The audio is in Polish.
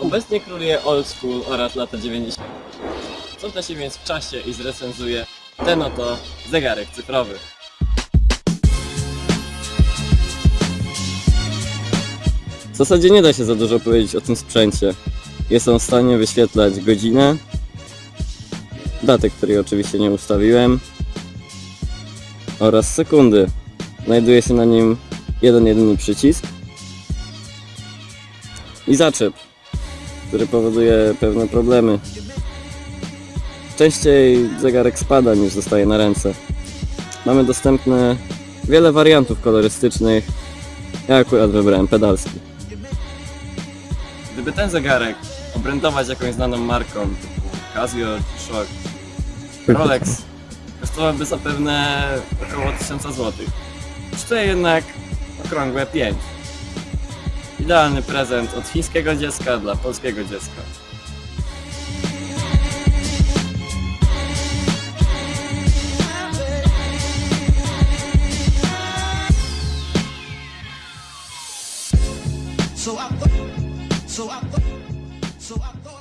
Obecnie króluje old school oraz lata 90. Cofnę się więc w czasie i zrecenzuję ten oto zegarek cyfrowy. W zasadzie nie da się za dużo powiedzieć o tym sprzęcie. Jest on w stanie wyświetlać godzinę, datę, której oczywiście nie ustawiłem, oraz sekundy. Znajduje się na nim jeden jedyny przycisk i zaczep, który powoduje pewne problemy. Częściej zegarek spada niż zostaje na ręce. Mamy dostępne wiele wariantów kolorystycznych. Ja akurat wybrałem pedalski. Gdyby ten zegarek obrędować jakąś znaną marką typu Casio Shock, Rolex kosztowałby zapewne około 1000 zł. Kosztuje jednak okrągłe 5. Idealny prezent od chińskiego dziecka dla polskiego dziecka. So I thought, so I thought, so I thought I